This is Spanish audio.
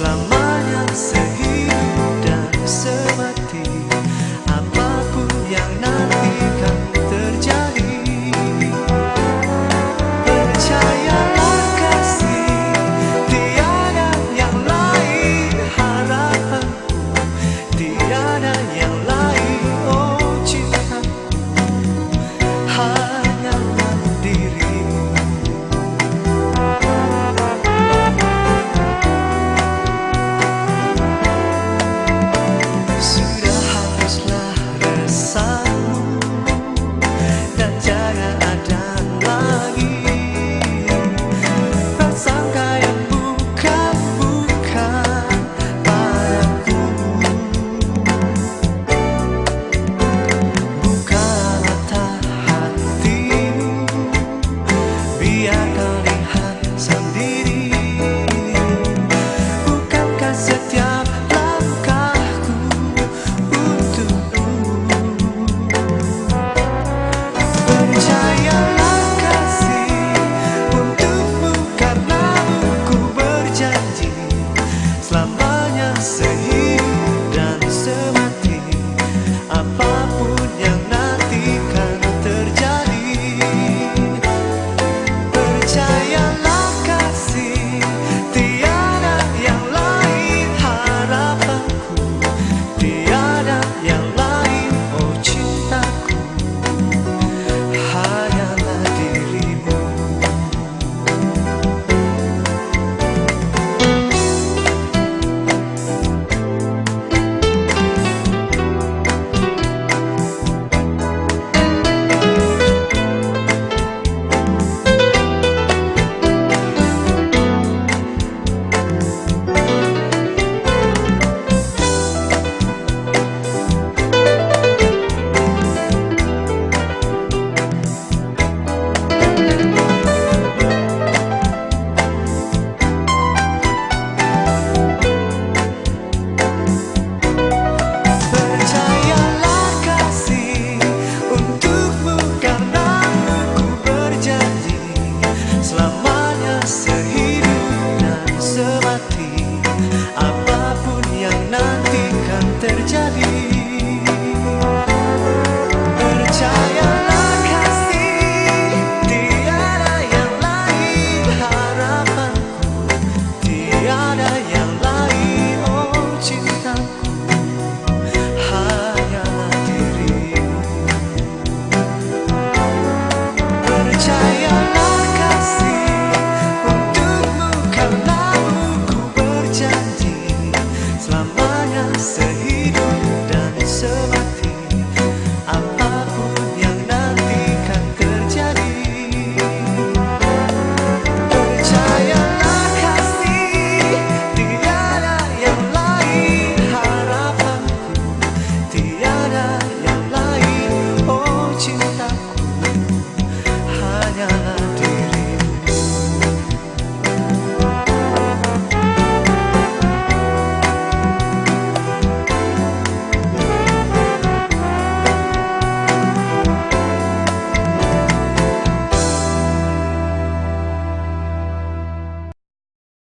la mañana se terjadi.